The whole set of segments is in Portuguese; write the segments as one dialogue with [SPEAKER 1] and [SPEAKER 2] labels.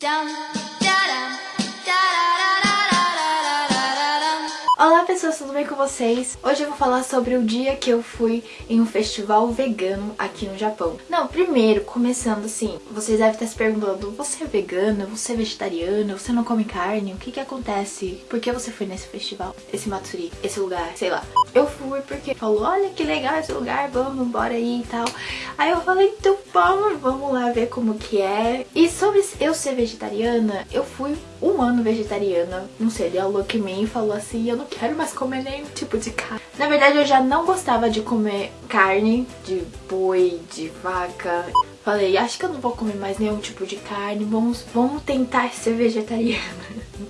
[SPEAKER 1] down. Pessoas, tudo bem com vocês? Hoje eu vou falar sobre o dia que eu fui em um festival vegano aqui no Japão. Não, primeiro, começando assim, vocês devem estar se perguntando, você é vegana, você é vegetariana, você não come carne, o que que acontece? Por que você foi nesse festival? Esse Matsuri, esse lugar, sei lá. Eu fui porque falou, olha que legal esse lugar, vamos, bora aí e tal. Aí eu falei, então vamos, vamos lá ver como que é. E sobre eu ser vegetariana, eu fui um ano vegetariana. Não sei, ele alô que mim e falou assim, eu não quero mais comer nenhum tipo de carne. Na verdade, eu já não gostava de comer carne de boi, de vaca. Falei, acho que eu não vou comer mais nenhum tipo de carne, vamos, vamos tentar ser vegetariana.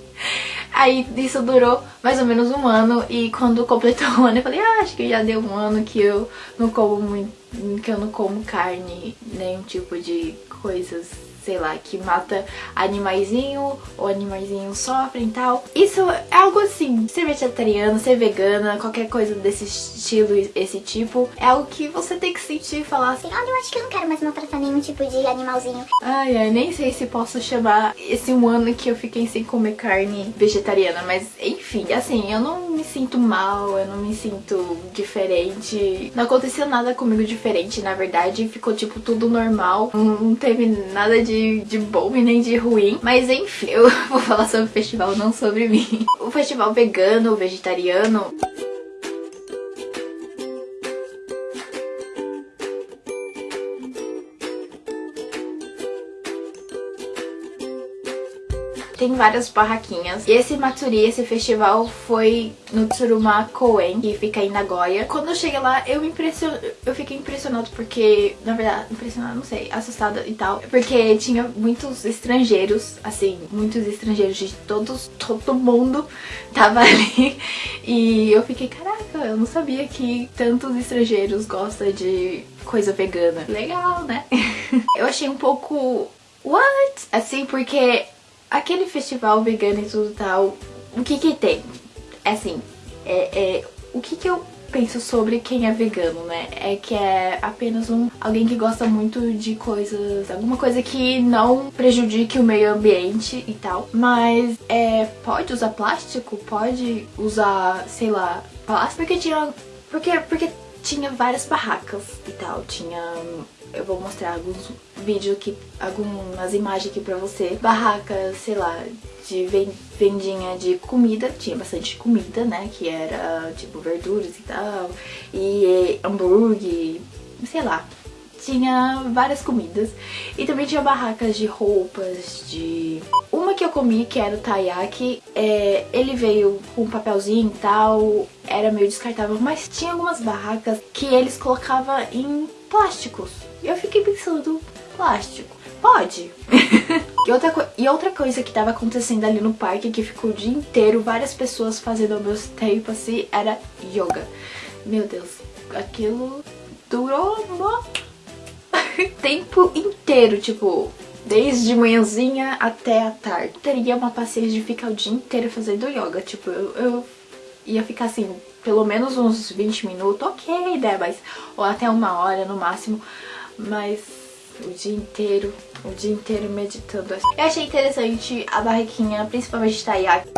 [SPEAKER 1] Aí isso durou mais ou menos um ano e quando completou um ano eu falei, ah, acho que já deu um ano que eu não como muito, que eu não como carne, nenhum tipo de coisas sei lá, que mata animaizinho, ou animaizinho sofrem e tal. Isso é algo assim, ser vegetariano, ser vegana, qualquer coisa desse estilo, esse tipo, é algo que você tem que sentir e falar assim,
[SPEAKER 2] olha, eu acho que eu não quero mais maltratar nenhum tipo de animalzinho.
[SPEAKER 1] Ai, ai, nem sei se posso chamar esse um ano que eu fiquei sem comer carne vegetariana, mas enfim, assim, eu não me sinto mal, eu não me sinto diferente. Não aconteceu nada comigo diferente, na verdade, ficou tipo tudo normal, não, não teve nada de de, bom e nem de ruim. Mas enfim, eu vou falar sobre o festival, não sobre mim. O festival vegano, vegetariano... tem várias barraquinhas. E esse Matsuri, esse festival, foi no Tsuruma Koen, que fica em Nagoya. Quando eu cheguei lá, eu impression... eu fiquei impressionado porque, na verdade, impressionado, não sei, assustada e tal. Porque tinha muitos estrangeiros, assim, muitos estrangeiros de todos, todo mundo tava ali. E eu fiquei, caraca, eu não sabia que tantos estrangeiros gostam de coisa vegana. Legal, né? eu achei um pouco... What? Assim, porque aquele festival vegano e tudo tal, o que que tem? É assim, é, é, o que que eu penso sobre quem é vegano, né? É que é apenas um alguém que gosta muito de coisas, alguma coisa que não prejudique o meio ambiente e tal. Mas é, pode usar plástico, pode usar, sei lá, plástico porque tinha porque porque tinha várias barracas e tal, tinha eu vou mostrar alguns vídeos aqui, algumas imagens aqui pra você. Barracas, sei lá, de vendinha de comida, tinha bastante comida, né, que era tipo verduras e tal, e hambúrguer, sei lá, tinha várias comidas. E também tinha barracas de roupas, de... Uma que eu comi, que era o taiyaki, é, ele veio com papelzinho e tal, era meio descartável, mas tinha algumas barracas que eles colocavam em plásticos. E eu fiquei pensando, plástico, pode? e, outra e outra coisa que tava acontecendo ali no parque, que ficou o dia inteiro, várias pessoas fazendo ao mesmo tempo assim, era yoga. Meu Deus, aquilo durou no tempo inteiro, tipo, desde manhãzinha até a tarde. Teria uma paciência de ficar o dia inteiro fazendo yoga, tipo, eu, eu ia ficar assim, pelo menos uns 20 minutos, ok, né, mas, ou até uma hora no máximo, mas o dia inteiro, o dia inteiro meditando. Eu achei interessante a barraquinha, principalmente de Taiyaki.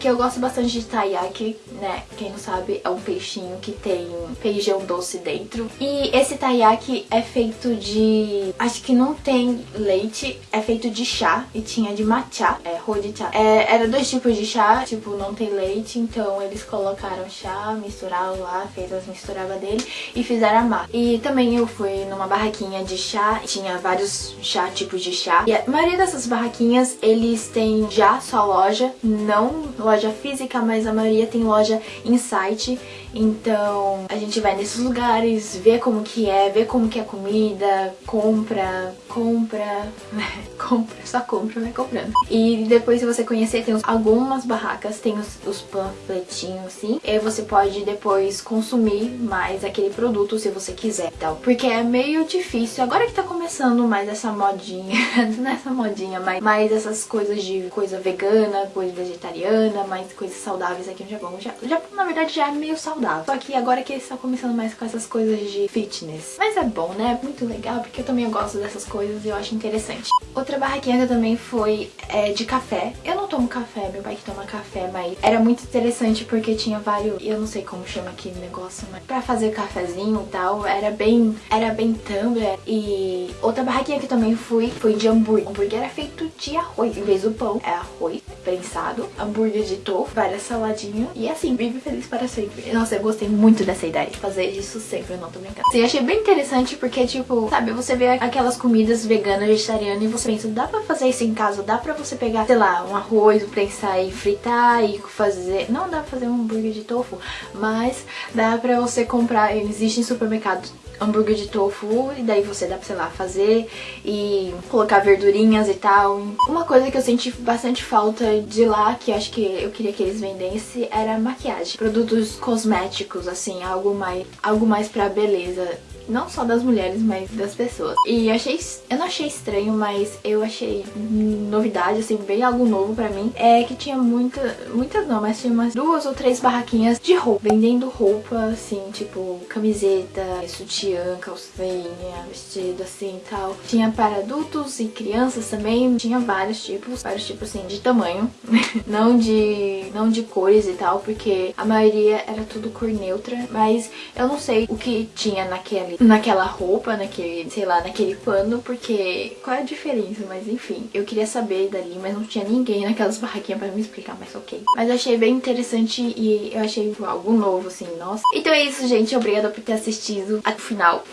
[SPEAKER 1] Porque eu gosto bastante de taiyaki, né? Quem não sabe, é um peixinho que tem feijão doce dentro. E esse taiyaki é feito de... Acho que não tem leite, é feito de chá e tinha de matcha, é hojicha. É, era dois tipos de chá, tipo, não tem leite, então eles colocaram chá, misturaram lá, fez as misturadas dele e fizeram a massa. E também eu fui numa barraquinha de chá, tinha vários chá, tipos de chá. E a maioria dessas barraquinhas, eles têm já sua loja, não loja física, mas a maioria tem loja em site. Então a gente vai nesses lugares, vê como que é, vê como que é a comida, compra, compra, compra, só compra, vai comprando. E depois se você conhecer, tem algumas barracas, tem os, os panfletinhos assim, e você pode depois consumir mais aquele produto se você quiser, então, porque é meio difícil, agora que tá começando mais essa modinha, nessa modinha, mais, mais essas coisas de coisa vegana, coisa vegetariana, mais coisas saudáveis aqui no Japão. Já, já na verdade já é meio saudável, só que agora que eles estão começando mais com essas coisas de fitness. Mas é bom, né? É muito legal, porque eu também gosto dessas coisas e eu acho interessante. Outra barraquinha também foi é, de café. Eu não tomo café, meu pai que toma café, mas era muito interessante porque tinha vários, eu não sei como chama aquele negócio, mas pra fazer cafezinho e tal, era bem, era bem tumbler. E outra barraquinha que eu também fui foi de hambúrguer. O hambúrguer era feito de arroz, em vez do pão, é arroz prensado, hambúrguer de tofu, várias saladinhas e assim, vive feliz para sempre. Nossa, eu gostei muito dessa ideia de fazer isso sempre, eu não tô brincando. Achei bem interessante porque, tipo, sabe, você vê aquelas comidas veganas, vegetarianas e você pensa, dá pra fazer isso em casa? Dá pra você pegar, sei lá, um arroz, prensar e fritar e fazer... Não dá pra fazer um hambúrguer de tofu, mas dá pra você comprar, existe em supermercado hambúrguer de tofu e daí você dá pra, sei lá, fazer e colocar verdurinhas e tal. Uma coisa que eu senti bastante falta de lá, que acho que eu queria que eles vendessem, era maquiagem. Produtos cosméticos, assim, algo mais, algo mais pra beleza não só das mulheres, mas das pessoas. E achei, eu não achei estranho, mas eu achei novidade, assim, bem algo novo pra mim. É que tinha muita, muitas não, mas tinha umas duas ou três barraquinhas de roupa, vendendo roupa, assim, tipo camiseta, sutiã, calcinha, vestido, assim, tal. Tinha para adultos e crianças também, tinha vários tipos, vários tipos, assim, de tamanho, não de, não de cores e tal, porque a maioria era tudo cor neutra, mas eu não sei o que tinha naquele naquela roupa, naquele, sei lá, naquele pano, porque qual é a diferença? Mas enfim, eu queria saber dali, mas não tinha ninguém naquelas barraquinhas pra me explicar, mas ok. Mas achei bem interessante e eu achei algo novo, assim, nossa. Então é isso, gente. Obrigada por ter assistido até o final.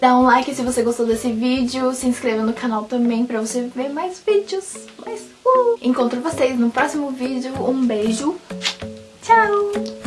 [SPEAKER 1] Dá um like se você gostou desse vídeo, se inscreva no canal também pra você ver mais vídeos. Mais, uh! Encontro vocês no próximo vídeo. Um beijo. Tchau!